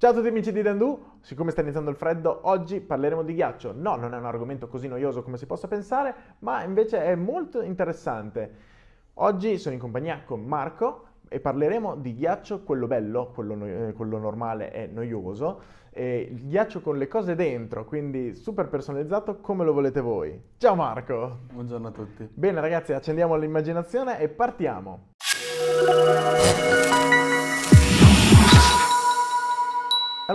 Ciao a tutti amici di Dandu, siccome sta iniziando il freddo, oggi parleremo di ghiaccio. No, non è un argomento così noioso come si possa pensare, ma invece è molto interessante. Oggi sono in compagnia con Marco e parleremo di ghiaccio, quello bello, quello, no- eh, quello normale e noioso, e il ghiaccio con le cose dentro, quindi super personalizzato come lo volete voi. Ciao Marco! Buongiorno a tutti. Bene ragazzi, accendiamo l'immaginazione e partiamo.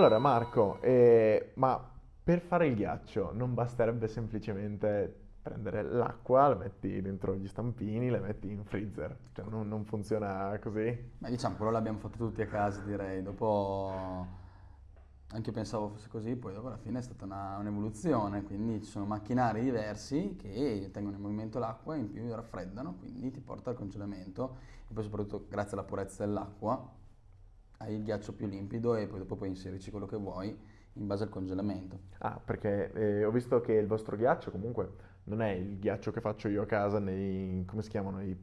Allora Marco, eh, ma per fare il ghiaccio non basterebbe semplicemente prendere l'acqua, la metti dentro gli stampini, la metti in freezer, cioè non, non funziona così? Ma diciamo, quello l'abbiamo fatto tutti a casa, direi. Dopo, anche io pensavo fosse così, poi dopo alla fine è stata una- un'evoluzione, quindi ci sono macchinari diversi che tengono in movimento l'acqua e in più raffreddano, quindi ti porta al congelamento e poi soprattutto grazie alla purezza dell'acqua hai il ghiaccio più limpido e poi dopo puoi inserirci quello che vuoi in base al congelamento. Ah, perché eh, ho visto che il vostro ghiaccio comunque non è il ghiaccio che faccio io a casa nei, come si chiamano, i,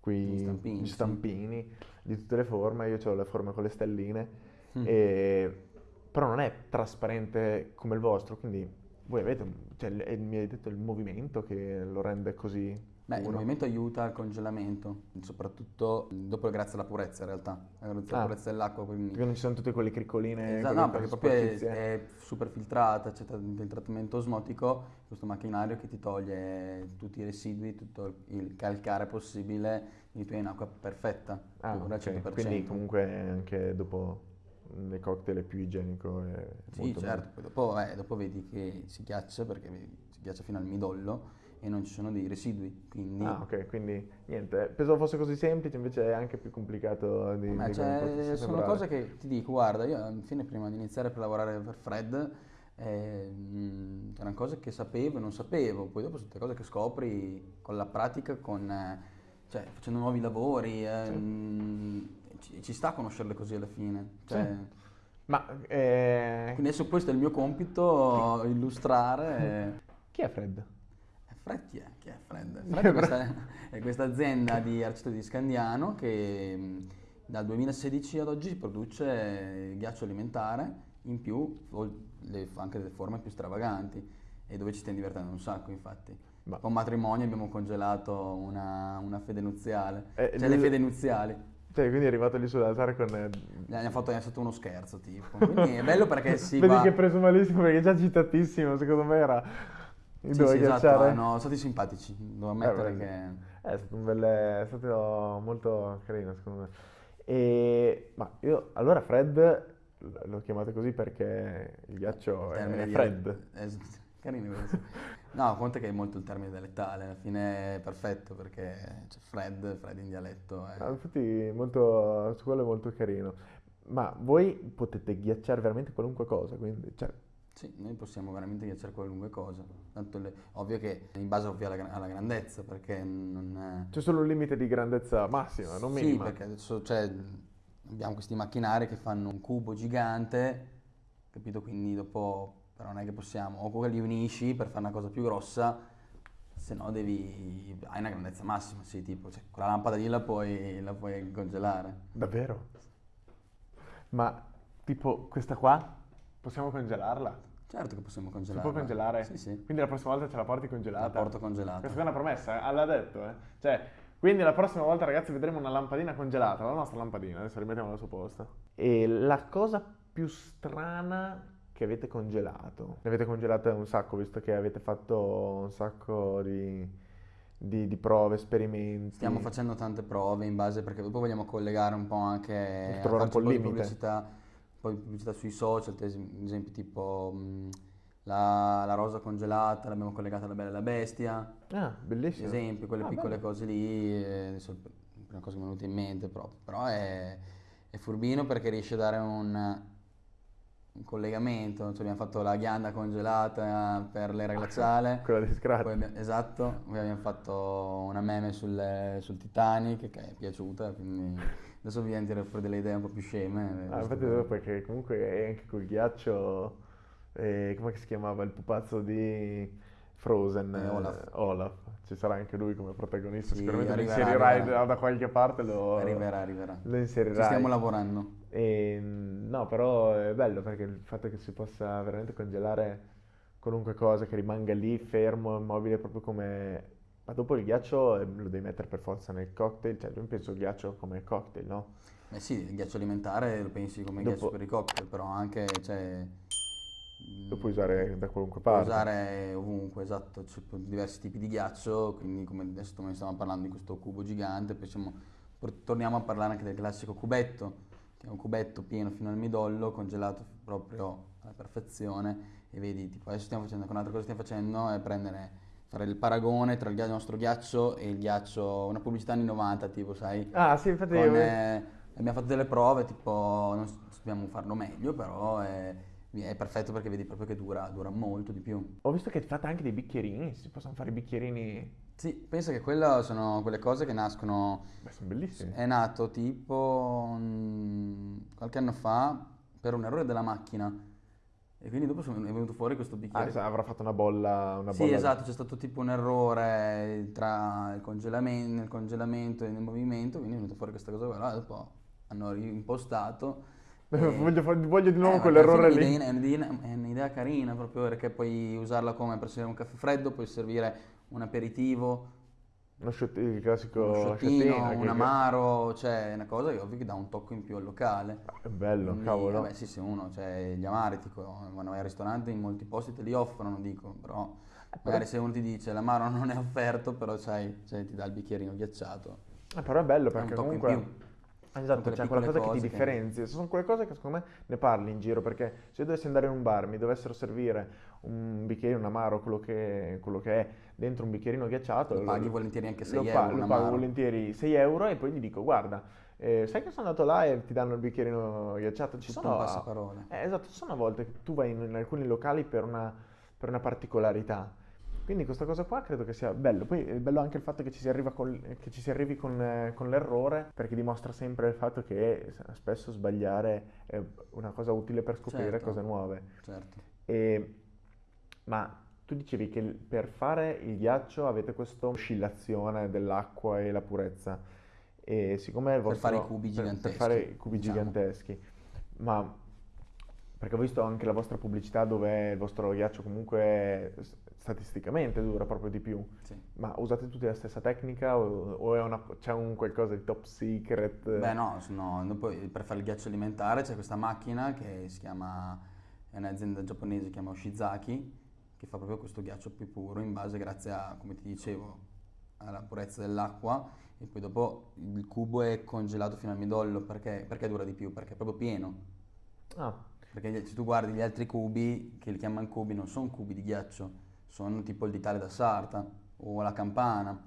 quei, Gli stampini, gli sì. stampini di tutte le forme, io ho le forme con le stelline, Mm. e- però non è trasparente come il vostro, quindi voi avete, cioè, mi hai detto il movimento che lo rende così Beh, il movimento aiuta al congelamento, soprattutto dopo grazie alla purezza in realtà, grazie alla Ah. purezza dell'acqua, quindi Perché non ci sono tutte quelle criccoline, Esatto, quelle no, perché proprio è, è super filtrata, c'è il trattamento osmotico, questo macchinario che ti toglie tutti i residui, tutto il calcare possibile, quindi tu hai un'acqua perfetta, Ah, pura al ok, 100%. quindi comunque anche dopo nei cocktail è più igienico e Sì, certo, poi dopo, eh, dopo vedi che si ghiaccia perché si ghiaccia fino al midollo e non ci sono dei residui, quindi... Ah, ok, quindi niente, pensavo fosse così semplice, invece è anche più complicato di, Ma di cioè, sono cose che ti dico, guarda, io alla fine prima di iniziare per lavorare per Fred, eh, erano cose che sapevo e non sapevo, poi dopo sono tutte cose che scopri con la pratica, con, eh, cioè, facendo nuovi lavori, eh, Sì. mh, ci, ci sta a conoscerle così alla fine. Cioè, Sì. Ma eh, Quindi adesso questo è il mio compito, illustrare. chi è Fred? Eh, Fred chi è? Chi è Fred? Fred è questa, è questa azienda di Arcito di Scandiano che dal 2016 ad oggi produce ghiaccio alimentare, in più le- anche delle forme più stravaganti e dove ci stiamo divertendo un sacco infatti. Ma- Con matrimonio abbiamo congelato una, una fede nuziale, Eh, cioè le fede nuziali. Cioè, quindi è arrivato lì sull'altare con... eh, Gli hanno fatto, hanno fatto uno scherzo tipo. Quindi è bello perché si Vedi va... che è preso malissimo perché è già citatissimo, secondo me era... Sì, sì, esatto, hanno- sono stati simpatici, devo ammettere Eh, che... È stato, un bel- è stato molto carino secondo me. E, ma io, allora Fred l- lo chiamate così perché il ghiaccio è, termine è Fred. eh, carino questo. No, conta che è molto il termine dialettale, alla fine è perfetto perché c'è Fred, Fred in dialetto. eh. Ah, infatti molto, su quello è molto carino. Ma voi potete ghiacciare veramente qualunque cosa, quindi, cioè, Sì, noi possiamo veramente ghiacciare qualunque cosa. Tanto le- ovvio che in base ovvio alla, alla grandezza, perché non è... c'è solo un limite di grandezza massima, non Sì, minima. perché adesso cioè, abbiamo questi macchinari che fanno un cubo gigante, capito? Quindi dopo però non è che possiamo, o quelli li unisci per fare una cosa più grossa, se no devi, hai una grandezza massima, sì, tipo, cioè, quella lampada lì la puoi, la puoi congelare. Davvero? Ma tipo questa qua, possiamo congelarla? Certo che possiamo Si congelare. può congelare? Sì, sì. Quindi la prossima volta ce la porti congelata? La porto congelata. Questa è una promessa, eh? l'ha detto, eh. Cioè, quindi la prossima volta, ragazzi, vedremo una lampadina congelata, la nostra lampadina, adesso rimettiamola al suo posto. E la cosa più strana che avete congelato? Ne avete congelate un sacco, visto che avete fatto un sacco di, di- di prove, esperimenti. Stiamo facendo tante prove in base perché dopo vogliamo collegare un po' anche trovare un po' il limite. pubblicità, poi pubblicità sui social, ad esem- ad esempio tipo mh, la, la rosa congelata, l'abbiamo collegata alla Bella e la Bestia, Ah, bellissimo. esempio, quelle Ah, piccole bello. cose lì, eh, adesso è la prima cosa che mi è venuta in mente proprio, però è, è furbino perché riesce a dare un, un collegamento, cioè abbiamo fatto la ghianda congelata per l'era glaciale. Quella di Scratch. Abbiamo- esatto, poi abbiamo fatto una meme sul, sul Titanic che è piaciuta, quindi adesso vi tirare fuori delle idee un po' più sceme. Ah, giusto infatti dopo perché comunque è anche col ghiaccio, eh, come si chiamava il pupazzo di, Frozen, Eh, eh, Olaf. Olaf. Ci sarà anche lui come protagonista, Sì, sicuramente lo arriverà, inserirai arriverà. da, qualche parte, lo, Arriverà, arriverà. lo Ci inserirai. stiamo lavorando. E, mm, no, però è bello perché il fatto che si possa veramente congelare qualunque cosa, che rimanga lì fermo, immobile, proprio come... Ma dopo il ghiaccio eh, lo devi mettere per forza nel cocktail, cioè io penso il ghiaccio come cocktail, no? Eh sì, il ghiaccio alimentare lo pensi come Dopo- ghiaccio per i cocktail, però anche, cioè... Lo puoi mm, usare da qualunque Puoi parte. usare ovunque, esatto, c'è diversi tipi di ghiaccio, quindi come adesso come stiamo parlando di questo cubo gigante, poi siamo- torniamo a parlare anche del classico cubetto, che è un cubetto pieno fino al midollo, congelato proprio alla perfezione, e vedi, tipo adesso stiamo facendo, un'altra cosa stiamo facendo è prendere, fare il paragone tra il nostro ghiaccio e il ghiaccio, una pubblicità anni 90, tipo, sai, Ah, sì, infatti... con, io- eh, abbiamo fatto delle prove, tipo, non s- dobbiamo farlo meglio, però è, è perfetto perché vedi proprio che dura, dura molto di più. Ho visto che fate anche dei bicchierini, si possono fare i bicchierini... Sì, pensa che quelle sono quelle cose che nascono, Beh, sono bellissimi. è nato tipo mm, qualche anno fa per un errore della macchina e quindi dopo sono- è venuto fuori questo Ah, bicchiere. sa- avrà fatto una bolla... Una Sì, bolla- esatto, c'è stato tipo un errore tra il congelamento, nel congelamento e nel movimento, quindi è venuto fuori questa cosa qua, Allora, dopo hanno reimpostato. voglio, voglio di nuovo Eh, quell'errore lì. È un'idea, è un'idea carina proprio perché puoi usarla come per servire un caffè freddo, puoi servire un aperitivo, Uno shot- il classico un shottino, un che- amaro, cioè è una cosa che ovvio che dà un tocco in più al locale. È bello, Quindi, cavolo. Vabbè, sì, se uno, cioè gli amari, dico, quando vai al ristorante in molti posti te li offrono, dico, però magari se uno ti dice l'amaro non è offerto, però sai, cioè, ti dà il bicchierino ghiacciato. Eh, però è bello È perché in comunque... Esatto, c'è quella piccole cosa che ti cose che- differenzia. Sono quelle cose che secondo me ne parli in giro perché se io dovessi andare in un bar, mi dovessero servire un bicchiere, un amaro, quello che, quello che è, dentro un bicchierino ghiacciato, Lo paghi volentieri anche 6 lo pa- euro, lo un pago volentieri 6 euro e poi gli dico guarda, eh, sai che sono andato là e ti danno il bicchierino ghiacciato? Ci sono, passaparole. eh, esatto, ci sono a volte che tu vai in, in alcuni locali per una, per una particolarità. Quindi questa cosa qua credo che sia bello. Poi è bello anche il fatto che ci si, arriva col- che ci si arrivi con, eh, con l'errore, perché dimostra sempre il fatto che spesso sbagliare è una cosa utile per scoprire Certo. cose nuove. Certo. E- ma tu dicevi che per fare il ghiaccio avete questa oscillazione dell'acqua e la purezza. E siccome il Per vostro- fare i cubi per- Per giganteschi, fare i cubi diciamo. giganteschi. Ma perché ho visto anche la vostra pubblicità dove il vostro ghiaccio comunque statisticamente dura proprio di più. Sì. Ma usate tutti la stessa tecnica o, o è una- c'è un qualcosa di top secret? Beh no, sono- dopo, per fare il ghiaccio alimentare c'è questa macchina che si chiama, è un'azienda giapponese, si chiama Oshizaki, che fa proprio questo ghiaccio più puro in base, grazie a, come ti dicevo, alla purezza dell'acqua e poi dopo il cubo è congelato fino al midollo perché, perché dura di più, perché è proprio pieno. Ah, Perché se tu guardi gli altri cubi, che li chiamano cubi, non sono cubi di ghiaccio, sono tipo il ditale da sarta o la campana.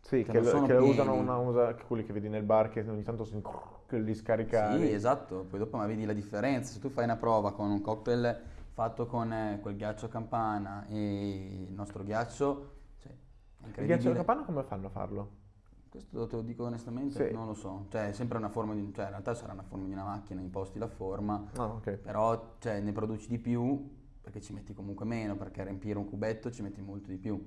sì, Che che, lo- che lo pieni. usano una, usa, quelli che vedi nel bar che ogni tanto si, che li scarica. Sì, esatto, poi dopo ma vedi la differenza. Se tu fai una prova con un cocktail fatto con eh, quel ghiaccio a campana e il nostro ghiaccio, cioè, Il ghiaccio capanno come fanno a farlo? Questo te lo dico onestamente, Sì. non lo so. Cioè, è sempre una forma di, cioè, in realtà sarà una forma di una macchina, imposti la forma, Ah, ok. però cioè, ne produci di più perché ci metti comunque meno, perché riempire un cubetto ci metti molto di più.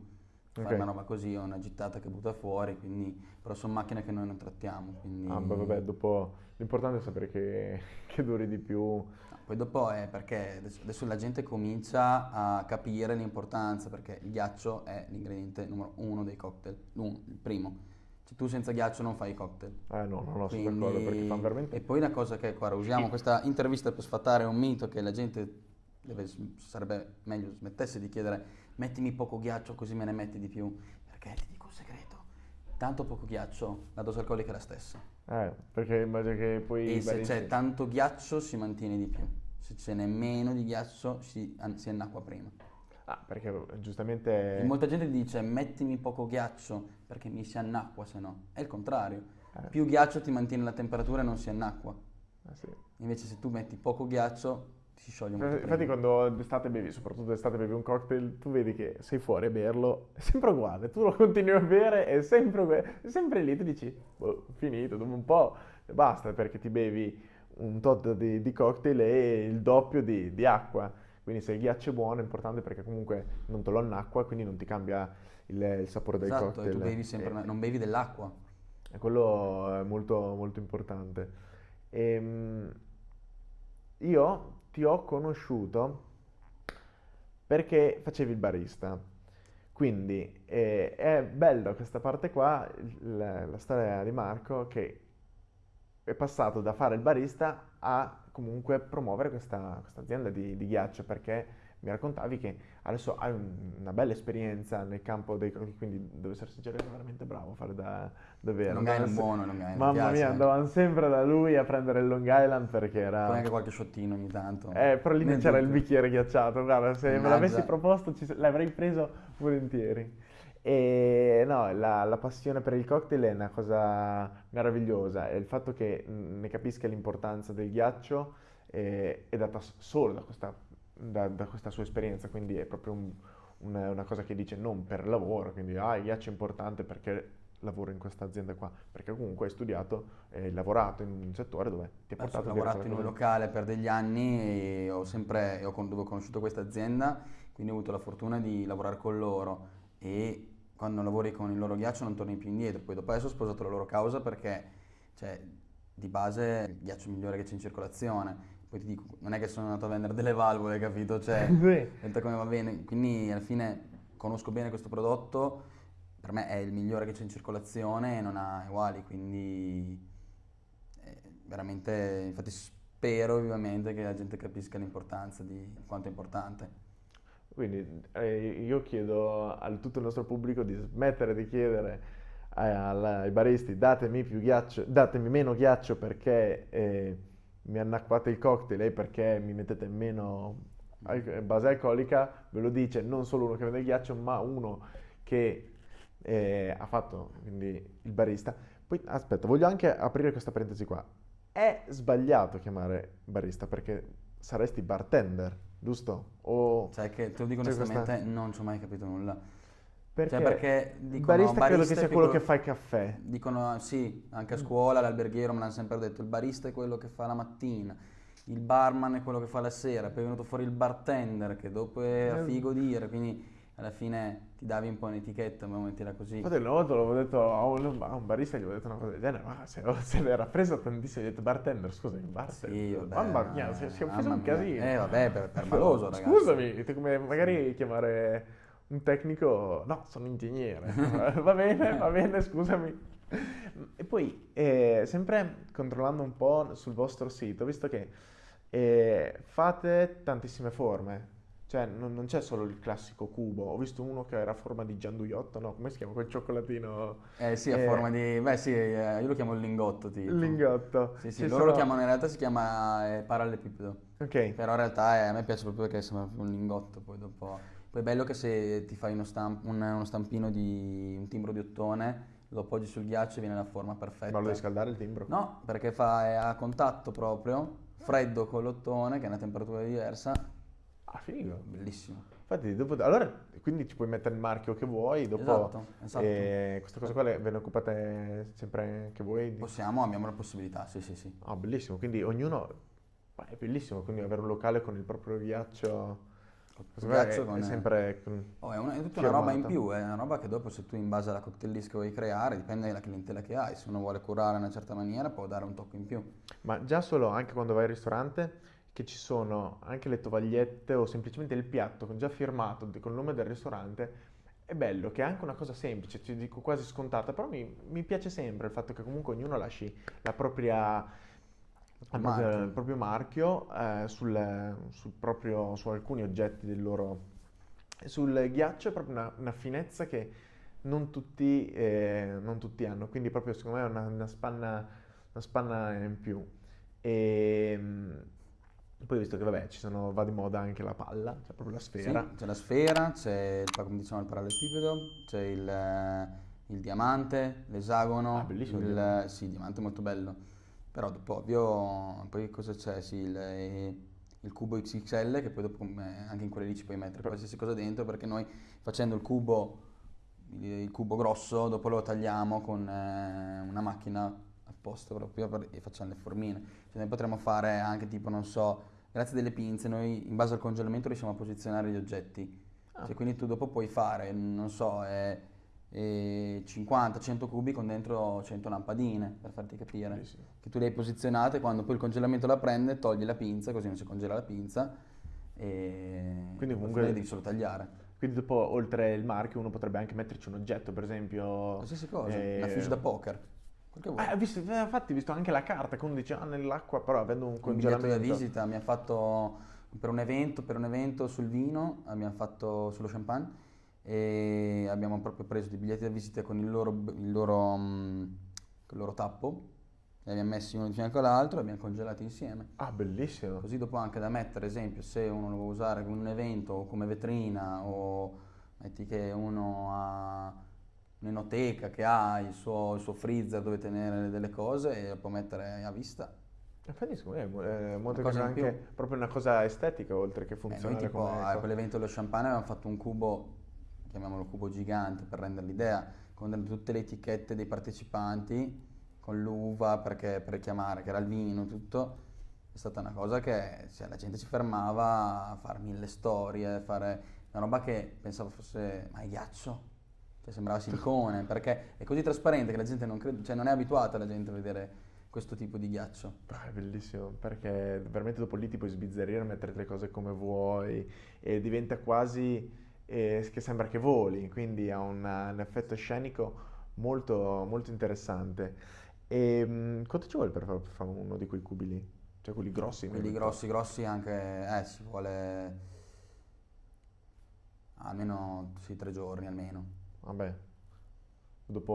Fare Ok. una roba così è una gittata che butta fuori, quindi, però sono macchine che noi non trattiamo, quindi... Ah, beh, vabbè, dopo l'importante è sapere che, che duri di più. No, Poi dopo è perché adesso, la gente comincia a capire l'importanza, perché il ghiaccio è l'ingrediente numero uno dei cocktail, l'uno, il primo. Cioè tu senza ghiaccio non fai i cocktail. Eh no, no, no, sono Quindi- d'accordo perché fanno veramente... E poi una cosa che, guarda, usiamo questa intervista per sfatare un mito che la gente deve- sarebbe meglio smettesse di chiedere mettimi poco ghiaccio così me ne metti di più, perché ti dico un segreto, tanto poco ghiaccio, la dose alcolica è la stessa. Eh, perché immagino che poi... E se c'è tanto ghiaccio si mantiene di più, se ce n'è meno di ghiaccio si, si annacqua prima. Ah, perché giustamente... E molta gente dice mettimi poco ghiaccio perché mi si annacqua se no. È il contrario. Eh. Più ghiaccio ti mantiene la temperatura e non si annacqua. eh, sì. Invece se tu metti poco ghiaccio si scioglie molto Infatti prima. quando d'estate bevi, soprattutto d'estate bevi un cocktail, tu vedi che sei fuori a berlo, è sempre uguale, tu lo continui a bere, è sempre, uguale, è sempre lì, tu dici, boh, finito, dopo un po' basta perché ti bevi un tot di, di cocktail e il doppio di, di acqua. Quindi se il ghiaccio è buono è importante perché comunque non te lo annacqua, quindi non ti cambia il, il sapore del Esatto, cocktail. e tu bevi sempre, E- non bevi dell'acqua. e quello è molto, molto importante. Ehm, io ti ho conosciuto perché facevi il barista. Quindi eh, è bello questa parte qua, la, la storia di Marco, che è passato da fare il barista a comunque promuovere questa, questa azienda di, di ghiaccio perché mi raccontavi che adesso hai un- una bella esperienza nel campo dei quindi devo essere sincero eri veramente bravo a fare da, davvero Long Island se- buono, Long Island, mamma mia andavano sempre da lui a prendere il Long Island perché Poi era anche qualche shottino ogni tanto. eh, però lì c'era il bicchiere ghiacciato guarda se me Mannaggia. l'avessi proposto ci- l'avrei preso volentieri e no, la, la passione per il cocktail è una cosa meravigliosa e il fatto che ne capisca l'importanza del ghiaccio eh, è data solo da questa, da- da questa sua esperienza, quindi è proprio un- una, una cosa che dice non per lavoro, quindi ah, il ghiaccio è importante perché lavoro in questa azienda qua, perché comunque hai studiato e lavorato in un settore dove ti ha portato ho lavorato in un locale per degli anni e ho sempre, ho dove ho conosciuto questa azienda, quindi ho avuto la fortuna di lavorare con loro e quando lavori con il loro ghiaccio non torni più indietro. Poi dopo adesso ho sposato la loro causa perché cioè, di base è il ghiaccio migliore che c'è in circolazione. Poi ti dico, non è che sono andato a vendere delle valvole, capito? Cioè, Sì. Senta come va bene, quindi alla fine conosco bene questo prodotto, per me è il migliore che c'è in circolazione e non ha uguali, quindi eh, veramente, infatti spero vivamente che la gente capisca l'importanza di quanto è importante. Quindi eh, io chiedo a tutto il nostro pubblico di smettere di chiedere ai, al- ai baristi datemi più ghiaccio, datemi meno ghiaccio perché eh, mi annacquate il cocktail e perché mi mettete meno base alcolica, ve lo dice non solo uno che vende il ghiaccio, ma uno che eh, ha fatto quindi il barista. Poi aspetta, voglio anche aprire questa parentesi qua. È sbagliato chiamare barista perché saresti bartender, giusto? O Cioè che te lo dico C'è questa- onestamente, non ci ho mai capito nulla. Perché, Cioè perché dicono barista credo che barista sia è quello quello- che fa il caffè. Dicono sì, Mm. anche a scuola l'alberghiero me l'hanno sempre detto, il barista è quello che fa la mattina, il barman è quello che fa la sera, poi è venuto fuori il bartender che dopo era Eh. figo dire, quindi alla fine ti davi un po' un'etichetta, ma metterla così. Infatti una volta l'avevo detto a un, a un barista, gli avevo detto una cosa del genere, ma se, se l'era preso tantissimo, gli ho detto bartender, scusa, il bartender. Sì, vabbè, Mamma mia, si, è mamma un mia. casino. Eh, vabbè, per- per maloso, ragazzi. Scusami, come magari chiamare un tecnico, no, sono ingegnere. va bene, va bene, scusami. E poi, eh, sempre controllando un po' sul vostro sito, visto che eh, fate tantissime forme, cioè non, non c'è solo il classico cubo, ho visto uno che era a forma di gianduiotto, no, come si chiama quel cioccolatino? Eh sì, a Eh, forma di... Beh sì, eh, io lo chiamo il lingotto tipo. Lingotto. Sì, sì, Ci loro lo sono- chiamano, in realtà si chiama eh, parallelepipedo. Ok, Però in realtà eh, a me piace proprio perché sembra un lingotto, poi dopo... Poi è bello che se ti fai uno, stamp- un- uno stampino di un timbro di ottone, lo appoggi sul ghiaccio e viene la forma perfetta. ma lo devi scaldare il timbro? No, perché fa, a contatto proprio, freddo con l'ottone, che è una temperatura diversa, Ah, figo. bellissimo. Infatti, dopo, allora, quindi ci puoi mettere il marchio che vuoi, dopo Esatto, esatto. eh, queste cose qua le, ve ne occupate sempre anche voi? Possiamo, abbiamo la possibilità, sì sì sì. Ah, bellissimo, quindi ognuno, è bellissimo, quindi avere un locale con il proprio ghiaccio, Ghiaccio è, con- è sempre... con- Oh, è, una- è tutta una roba in più, è una roba che dopo se tu in base alla cocktail list che vuoi creare, dipende dalla clientela che hai, se uno vuole curare in una certa maniera può dare un tocco in più. Ma già solo anche quando vai al ristorante, che ci sono anche le tovagliette o semplicemente il piatto con già firmato di- col nome del ristorante, è bello che è anche una cosa semplice, ti dico quasi scontata, però mi, mi piace sempre il fatto che comunque ognuno lasci la propria, la propria- marchio. il proprio marchio eh, sul, sul proprio, su alcuni oggetti del loro... Sul ghiaccio è proprio una, una finezza che non tutti, eh, non tutti hanno, quindi proprio secondo me è una, una spanna, una spanna in più. E mm, poi visto che vabbè ci sono, va di moda anche la palla, cioè proprio la Sì, sfera. c'è la sfera, c'è il, come diciamo, il parallelepipedo, c'è il, eh, il diamante, l'esagono, Ah, bellissimo il il, diamante. sì, il diamante è molto bello. Però dopo ovvio, poi cosa c'è? Sì, il, eh, il cubo XXL che poi dopo come anche in quelle lì ci puoi mettere qualsiasi cosa dentro perché noi facendo il cubo, il, cubo grosso, dopo lo tagliamo con eh, una macchina apposta proprio per- e facciamo le formine. Cioè, noi potremmo fare anche tipo, non so, grazie delle pinze, noi in base al congelamento riusciamo a posizionare gli oggetti. Ah. Cioè, quindi tu dopo puoi fare, non so, eh, eh, 50-100 cubi con dentro 100 lampadine, per farti capire. Bellissimo. Che tu le hai posizionate, quando poi il congelamento la prende, togli la pinza, così non si congela la pinza, e Quindi comunque- devi solo tagliare. Quindi dopo, oltre il marchio, uno potrebbe anche metterci un oggetto, per esempio... Qualsiasi cosa, eh, una fiche da poker, ho visto, eh, infatti ho visto anche la carta, che uno dice, ah, nell'acqua, però avendo un un biglietto da congelamento... visita mi ha fatto per un evento, per un evento sul vino, abbiamo fatto sullo champagne e abbiamo proprio preso dei biglietti da visita con il loro, il loro, mm, il loro tappo, li abbiamo messi uno di fianco all'altro e abbiamo congelati insieme. Ah, bellissimo. Così dopo anche da mettere, ad esempio, se uno lo vuole usare come un evento o come vetrina o metti che uno ha un'enoteca che ha il suo, il suo freezer dove tenere delle cose e lo può mettere a vista. Infatti, secondo me è, è molto Una cosa anche proprio una cosa estetica, oltre che Eh, noi funzionale tipo a quell'evento dello champagne avevamo fatto un cubo, chiamiamolo cubo gigante per rendere l'idea, con tutte le etichette dei partecipanti, con l'uva perché, per chiamare, che era il vino, tutto. È stata una cosa che cioè, la gente si fermava a fare mille storie, fare una roba che pensavo fosse, ma è ghiaccio? Cioè sembrava silicone, perché è così trasparente che la gente non crede, cioè non è abituata la gente a vedere questo tipo di ghiaccio. Ah, è bellissimo, perché veramente dopo lì ti puoi sbizzarrire, mettere le cose come vuoi e diventa quasi eh, che sembra che voli, quindi ha un, un effetto scenico molto, molto interessante. E mm, quanto ci vuole per fare, per fare uno di quei cubi lì? Cioè quelli grossi? Quelli grossi, grossi anche, eh, ci vuole almeno sì, tre giorni almeno. Vabbè, dopo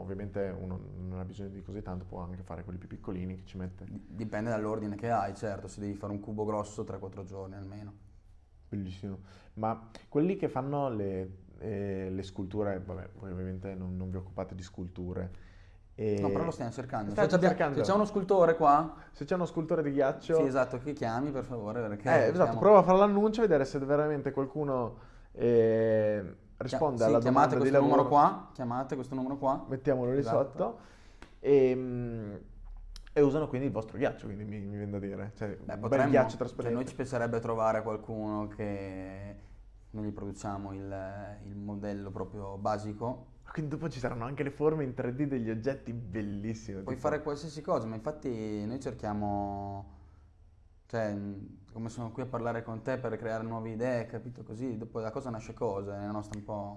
ovviamente uno non ha bisogno di così tanto, può anche fare quelli più piccolini che ci mette. Di- Dipende dall'ordine che hai, certo, se devi fare un cubo grosso 3-4 giorni almeno. Bellissimo. Ma quelli che fanno le, eh, le sculture, vabbè, voi ovviamente non, non vi occupate di sculture. E No, però lo stiamo cercando. State se, c'abbiamo- cercando. se c'è uno scultore qua, Se c'è uno scultore di ghiaccio, sì esatto, che chiami per favore perché eh, esatto, abbiamo- prova a fare l'annuncio, vedere se veramente qualcuno eh, risponde Sì, alla chiamate domanda di questo numero lavoro. qua, chiamate questo numero qua. Mettiamolo lì Esatto. sotto. E, mm, e usano quindi il vostro ghiaccio, quindi mi, mi viene da dire. Cioè, Beh, un bel potremmo, ghiaccio cioè, trasparente. noi ci piacerebbe trovare qualcuno che noi gli produciamo il, il modello proprio basico Quindi dopo ci saranno anche le forme in 3D degli oggetti bellissimi. Puoi tipo- fare qualsiasi cosa, ma infatti noi cerchiamo, cioè, come sono qui a parlare con te per creare nuove idee, capito? Così dopo da cosa nasce cosa, è la nostra un po'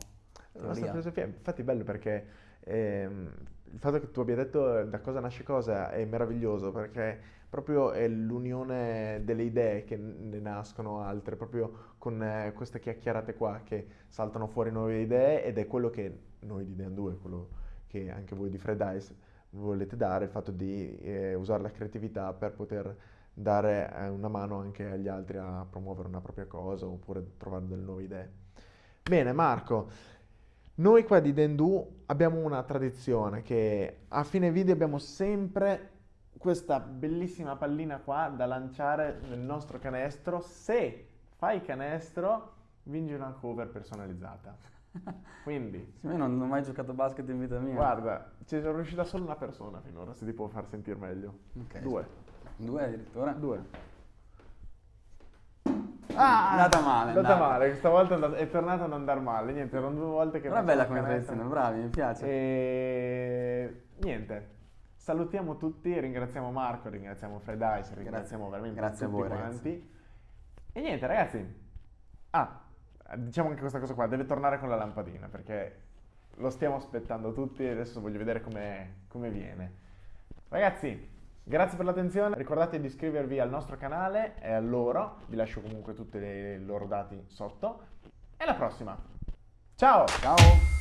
La nostra filosofia, infatti è bello perché ehm, il fatto che tu abbia detto eh, da cosa nasce cosa è meraviglioso perché proprio è l'unione delle idee che ne nascono altre, proprio con eh, queste chiacchierate qua che saltano fuori nuove idee ed è quello che noi di Dan 2, quello che anche voi di Fred Ice volete dare, il fatto di eh, usare la creatività per poter dare eh, una mano anche agli altri a promuovere una propria cosa oppure trovare delle nuove idee. Bene, Marco, noi qua di Dendu abbiamo una tradizione che a fine video abbiamo sempre questa bellissima pallina qua da lanciare nel nostro canestro. Se fai canestro, vinci una cover personalizzata. Quindi, Io non, non ho mai giocato a basket in vita mia. guarda, ci è riuscita solo una persona finora, se ti può far sentire meglio. Ok, Due. Due addirittura? Due. Ah, è andata male, È andata andata. male, questa volta è tornata ad andare male. Niente, erano due volte che facevo bella come tradizione, bravi, mi piace. E niente, salutiamo tutti, ringraziamo Marco, ringraziamo Fred Ice, ringraziamo veramente Grazie a tutti voi, quanti. E niente, ragazzi. Ah, diciamo anche questa cosa qua, deve tornare con la lampadina perché lo stiamo aspettando tutti e adesso voglio vedere come, come viene. Ragazzi, grazie per l'attenzione, ricordate di iscrivervi al nostro canale e a loro, vi lascio comunque tutti i loro dati sotto. E alla prossima. Ciao! Ciao!